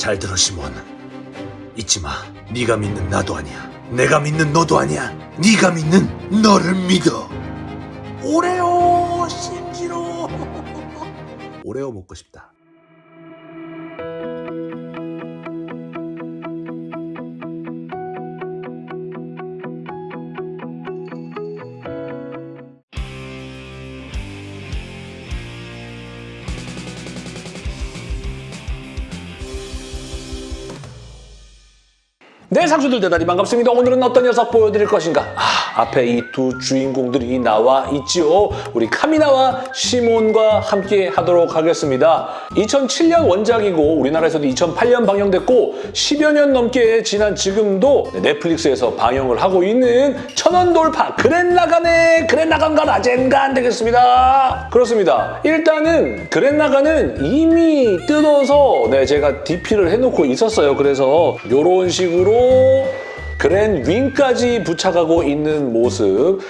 잘 들어 시몬. 잊지 마. 네가 믿는 나도 아니야. 내가 믿는 너도 아니야. 네가 믿는 너를 믿어. 오레오 신지로. 오레오 먹고 싶다. 네, 상주들 대단히 반갑습니다. 오늘은 어떤 녀석 보여드릴 것인가? 아, 앞에 이 두 주인공들이 나와 있지요. 우리 카미나와 시몬과 함께 하도록 하겠습니다. 2007년 원작이고 우리나라에서도 2008년 방영됐고 10여 년 넘게 지난 지금도 넷플릭스에서 방영을 하고 있는 천원 돌파 그랜라간의 그랜라간과 라젠간 되겠습니다. 그렇습니다. 일단은 그랜라간은 이미 뜯어서 네, 제가 DP를 해놓고 있었어요. 그래서 이런 식으로 그랜 윙까지 부착하고 있는 모습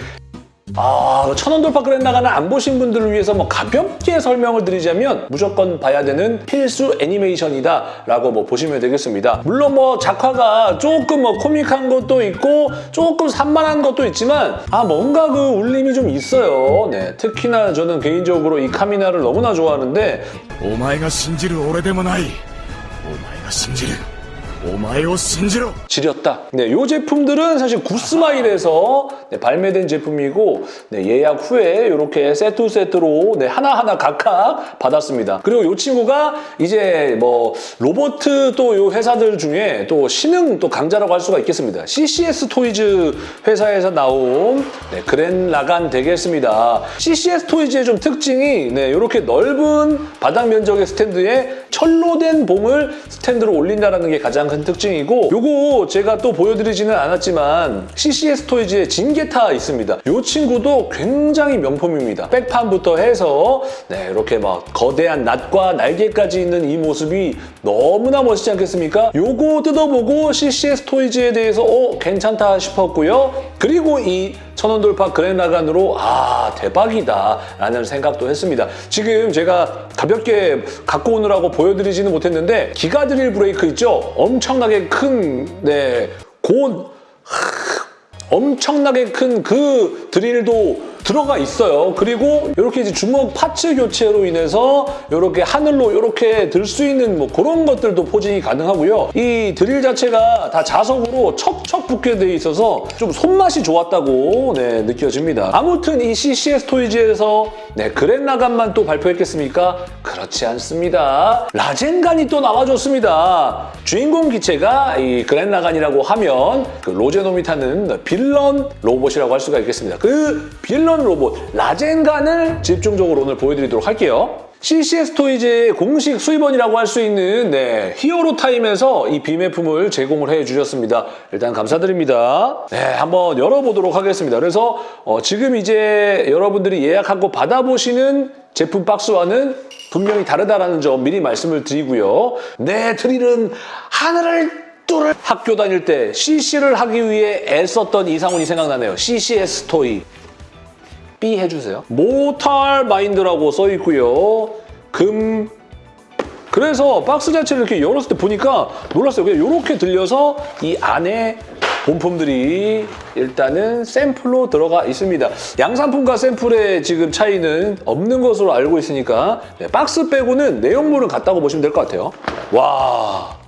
아, 그 천원 돌파 그랜 나가는 안 보신 분들을 위해서 뭐 가볍게 설명을 드리자면 무조건 봐야 되는 필수 애니메이션이다 라고 뭐 보시면 되겠습니다. 물론 뭐 작화가 조금 뭐 코믹한 것도 있고 조금 산만한 것도 있지만 아 뭔가 그 울림이 좀 있어요. 네, 특히나 저는 개인적으로 이 카미나를 너무나 좋아하는데 오마이가 신지를 오래되면 아이 오마이가 신지를 오마이오 신지로 지렸다. 네, 이 제품들은 사실 구스마일에서 네, 발매된 제품이고 네, 예약 후에 이렇게 세트 세트로 네, 하나하나 각각 받았습니다. 그리고 이 친구가 이제 뭐 로버트 또 이 회사들 중에 또 신흥 또 강자라고 할 수가 있겠습니다. CCS 토이즈 회사에서 나온 네, 그랜 라간 되겠습니다. CCS 토이즈의 좀 특징이 네, 이렇게 넓은 바닥 면적의 스탠드에 철로 된 봉을 스탠드로 올린다는 게 가장 큰 특징이고 요거 제가 또 보여드리지는 않았지만 CCS 토이즈의 징게타 있습니다. 요 친구도 굉장히 명품입니다. 백판부터 해서 네, 이렇게 막 거대한 낫과 날개까지 있는 이 모습이 너무나 멋있지 않겠습니까? 요거 뜯어보고 CCS 토이즈에 대해서 어, 괜찮다 싶었고요. 그리고 이 천원 돌파 그랜라간으로 아 대박이다 라는 생각도 했습니다. 지금 제가 가볍게 갖고 오느라고 보여드리지는 못했는데 기가 드릴 브레이크 있죠? 엄청나게 큰 네, 곧 엄청나게 큰 그 드릴도 들어가 있어요. 그리고 이렇게 이제 주먹 파츠 교체로 인해서 이렇게 하늘로 이렇게 들 수 있는 뭐 그런 것들도 포징이 가능하고요. 이 드릴 자체가 다 자석으로 척척 붙게 돼 있어서 좀 손맛이 좋았다고 네, 느껴집니다. 아무튼 이 CCS 토이즈에서 네, 그랜라간만 또 발표했겠습니까? 그렇지 않습니다. 라젠간이 또 나와줬습니다. 주인공 기체가 이 그랜라간이라고 하면 그 로제놈이 타는 빌런 로봇이라고 할 수가 있겠습니다. 그 빌런 로봇 라젠간을 집중적으로 오늘 보여드리도록 할게요. CCS 토이즈의 공식 수입원이라고 할 수 있는 네, 히어로 타임에서 이 비매품을 제공을 해주셨습니다. 일단 감사드립니다. 네, 한번 열어보도록 하겠습니다. 그래서 어, 지금 이제 여러분들이 예약하고 받아보시는 제품 박스와는 분명히 다르다라는 점 미리 말씀을 드리고요. 내 드릴은 하늘을 뚫을 학교 다닐 때 CC를 하기 위해 애썼던 이상훈이 생각나네요. CCS 토이. B 해주세요. 모탈 마인드라고 써 있고요. 금 그래서 박스 자체를 이렇게 열었을 때 보니까 놀랐어요. 그냥 이렇게 들려서 이 안에 본품들이 일단은 샘플로 들어가 있습니다. 양산품과 샘플의 지금 차이는 없는 것으로 알고 있으니까 네, 박스 빼고는 내용물은 같다고 보시면 될 것 같아요. 와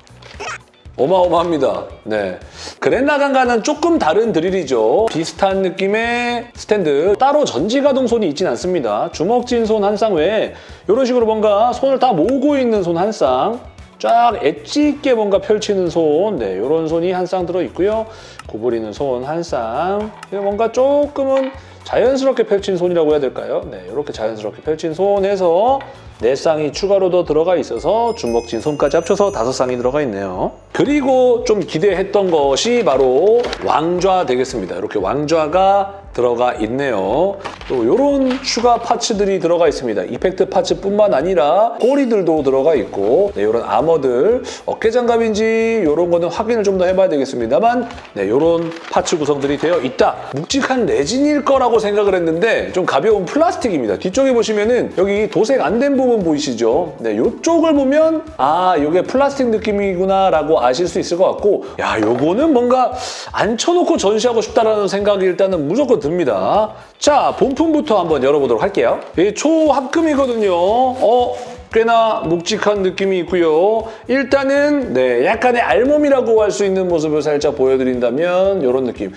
어마어마합니다. 네. 그랜라간과는 조금 다른 드릴이죠. 비슷한 느낌의 스탠드. 따로 전지가동 손이 있진 않습니다. 주먹진 손 한 쌍 외에 이런 식으로 뭔가 손을 다 모으고 있는 손 한 쌍. 쫙 엣지 있게 뭔가 펼치는 손, 네, 이런 손이 한 쌍 들어있고요. 구부리는 손 한 쌍. 뭔가 조금은 자연스럽게 펼친 손이라고 해야 될까요? 네, 이렇게 자연스럽게 펼친 손에서 네 쌍이 추가로 더 들어가 있어서 주먹진 손까지 합쳐서 다섯 쌍이 들어가 있네요. 그리고 좀 기대했던 것이 바로 왕좌 되겠습니다. 이렇게 왕좌가 들어가 있네요. 또 이런 추가 parts들이 들어가 있습니다. effect parts뿐만 아니라 꼬리들도 들어가 있고 네, 이런 armor들 어깨 장갑인지 이런 거는 확인을 좀 더 해봐야 되겠습니다만 네, 이런 parts 구성들이 되어 있다. 묵직한 레진일 거라고 생각을 했는데 좀 가벼운 플라스틱입니다. 뒤쪽에 보시면 은 여기 도색 안 된 부분 보이시죠? 네, 이쪽을 보면 아 이게 플라스틱 느낌이구나라고 아실 수 있을 것 같고 야 요거는 뭔가 앉혀놓고 전시하고 싶다라는 생각이 일단은 무조건 듭니다. 자 본품부터 한번 열어보도록 할게요. 이 초합금이거든요. 어 꽤나 묵직한 느낌이 있고요. 일단은 네 약간의 알몸이라고 할 수 있는 모습을 살짝 보여드린다면 이런 느낌.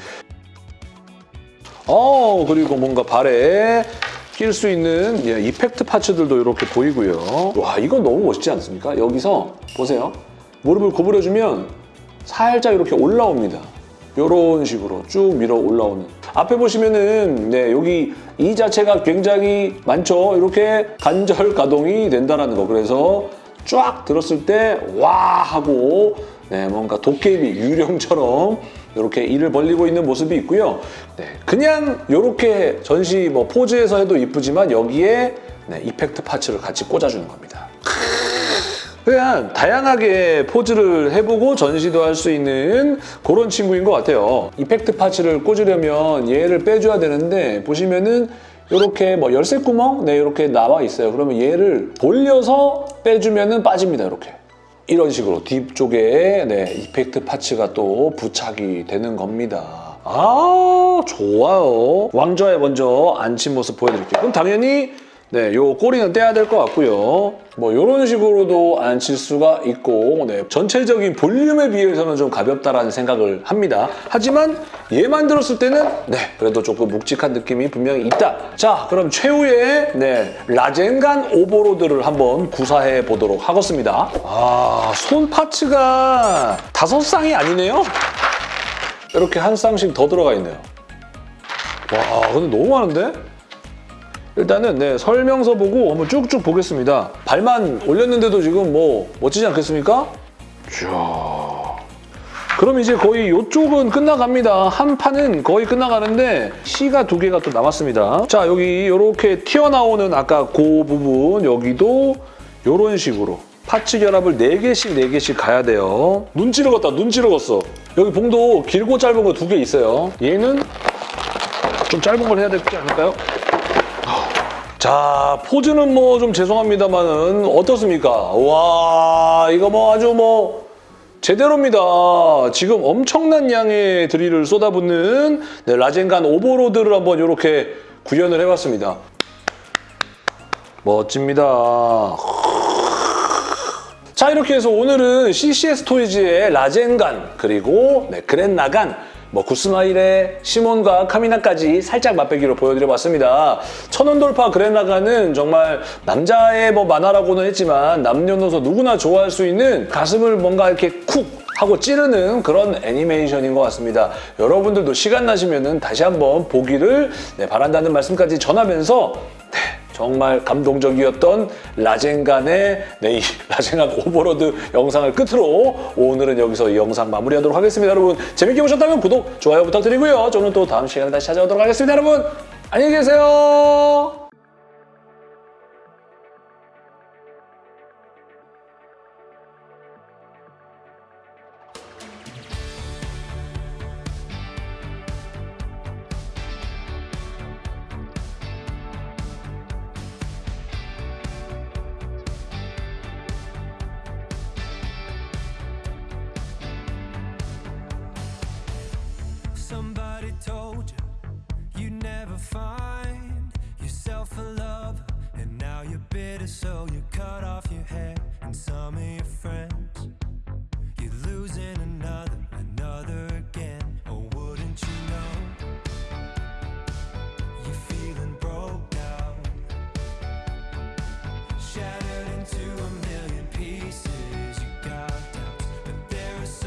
어 그리고 뭔가 발에 낄 수 있는 예, 이펙트 파츠들도 이렇게 보이고요. 와 이건 너무 멋있지 않습니까? 여기서 보세요. 무릎을 구부려주면 살짝 이렇게 올라옵니다. 이런 식으로 쭉 밀어 올라오는. 앞에 보시면은 네 여기 이 자체가 굉장히 많죠. 이렇게 관절 가동이 된다는 거. 그래서 쫙 들었을 때 와 하고 네, 뭔가 도깨비 유령처럼 이렇게 이를 벌리고 있는 모습이 있고요. 네, 그냥 이렇게 전시 뭐 포즈에서 해도 이쁘지만 여기에 네, 이펙트 파츠를 같이 꽂아주는 겁니다. 그냥 다양하게 포즈를 해보고 전시도 할 수 있는 그런 친구인 것 같아요. 이펙트 파츠를 꽂으려면 얘를 빼줘야 되는데 보시면은 이렇게 뭐 열쇠 구멍 네 이렇게 나와 있어요. 그러면 얘를 돌려서 빼주면은 빠집니다. 이렇게. 이런 식으로 뒤쪽에 네, 이펙트 파츠가 또 부착이 되는 겁니다. 아 좋아요. 왕좌에 먼저 앉힌 모습 보여드릴게요. 그럼 당연히 네, 요 꼬리는 떼야 될 것 같고요. 뭐 이런 식으로도 앉힐 수가 있고 네, 전체적인 볼륨에 비해서는 좀 가볍다라는 생각을 합니다. 하지만 얘만 들었을 때는 네, 그래도 조금 묵직한 느낌이 분명히 있다. 자, 그럼 최후의 네, 라젠간 오버로드를 한번 구사해 보도록 하겠습니다. 아, 손 파츠가 다섯 쌍이 아니네요. 이렇게 한 쌍씩 더 들어가 있네요. 와, 근데 너무 많은데? 일단은 네, 설명서 보고 한번 쭉쭉 보겠습니다. 발만 올렸는데도 지금 뭐 멋지지 않겠습니까? 자, 그럼 이제 거의 이쪽은 끝나갑니다. 한 판은 거의 끝나가는데 C가 두 개가 또 남았습니다. 자, 여기 이렇게 튀어나오는 아까 그 부분 여기도 이런 식으로 파츠 결합을 4개씩 4개씩 가야 돼요. 눈 찌르겠다, 눈 찌르겠어. 여기 봉도 길고 짧은 거 두 개 있어요. 얘는 좀 짧은 걸 해야 되지 않을까요? 자, 포즈는 뭐 좀 죄송합니다만은 어떻습니까? 와, 이거 뭐 아주 뭐 제대로입니다. 지금 엄청난 양의 드릴을 쏟아붓는 네, 라젠간 오버로드를 한번 이렇게 구현을 해봤습니다. 멋집니다. 자 이렇게 해서 오늘은 CCS 토이즈의 라젠간 그리고 네, 그랜나간 뭐 구스마일의 시몬과 카미나까지 살짝 맛배기로 보여드려봤습니다. 천원 돌파 그랜나간은 정말 남자의 뭐 만화라고는 했지만 남녀노소 누구나 좋아할 수 있는 가슴을 뭔가 이렇게 쿡 하고 찌르는 그런 애니메이션인 것 같습니다. 여러분들도 시간 나시면 다시 한번 보기를 네, 바란다는 말씀까지 전하면서 네, 정말 감동적이었던 라젠간의 네, 이 라젠간 오버로드 영상을 끝으로 오늘은 여기서 이 영상 마무리하도록 하겠습니다. 여러분 재밌게 보셨다면 구독, 좋아요 부탁드리고요. 저는 또 다음 시간에 다시 찾아오도록 하겠습니다. 여러분 안녕히 계세요. Somebody told you. You'd never find yourself a lover, and now you're bitter, so you cut off your hair and some of your